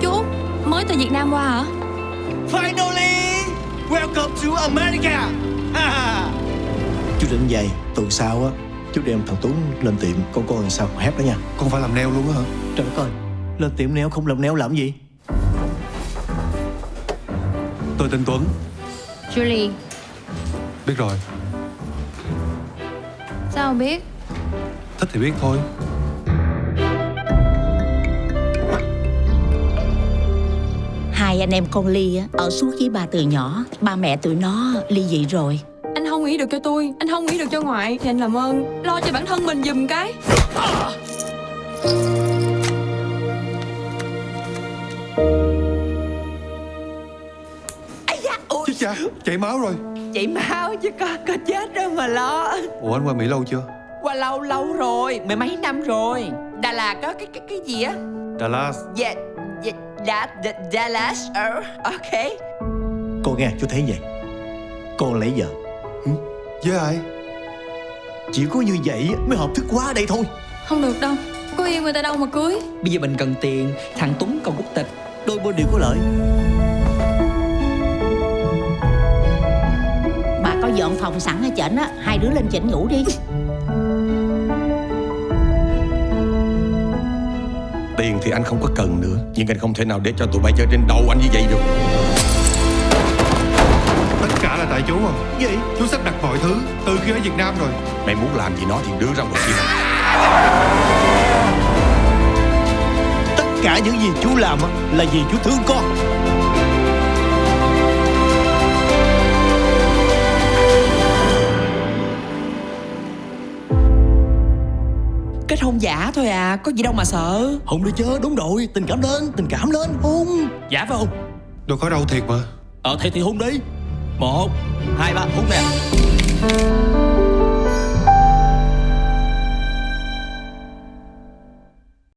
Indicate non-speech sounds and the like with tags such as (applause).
chú. Mới từ Việt Nam qua hả? Finally! Welcome to America! Chú định vậy Tuần sau á Chú đem thằng Tuấn lên tiệm. Con coi làm sao hép đó nha. Con phải làm neo luôn á hả? Trời đất ơi Lên tiệm neo không làm neo làm gì? Tôi tên Tuấn. Julie. Biết rồi. Sao biết? Thích thì biết thôi Hai anh em con Ly á, ở suốt với ba từ nhỏ. Ba mẹ tụi nó ly dị rồi. Anh không nghĩ được cho tôi Anh không nghĩ được cho ngoại. Thì anh làm ơn Lo cho bản thân mình giùm cái. Chết cha Chảy máu rồi. Chảy máu chứ có có chết đâu mà lo. Ủa anh qua Mỹ lâu chưa? Qua lâu lâu rồi Mười mấy năm rồi. Đà Lạt có cái cái cái gì á? Dallas Dạ Dạ Đà, Đà, Dallas Ờ Ok. Con nghe chú thấy vậy. Con lấy vợ. Với ai? Chỉ có như vậy mới hợp thức quá ở đây thôi. Không được đâu Có yêu người ta đâu mà cưới. Bây giờ mình cần tiền Thằng Tuấn còn quốc tịch Đôi bên đều có lợi. Bà có dọn phòng sẵn ở trển á Hai đứa lên trển ngủ đi (laughs) Tiền thì anh không có cần nữa. Nhưng anh không thể nào để cho tụi bay chơi trên đầu anh như vậy được. Tất cả là tại chú à Gì? Chú sắp đặt mọi thứ Từ khi ở Việt Nam rồi. Mày muốn làm gì nó thì đưa ra ngoài kia. Tất cả những gì chú làm là vì chú thương con Kết hôn giả thôi à Có gì đâu mà sợ. Hùng đi chơi đúng rồi Tình cảm lên Tình cảm lên Hùng. Dạ phải không? Đâu có đâu thiệt mà. Ờ thì thì hôn đi. Một Hai ba hôn nè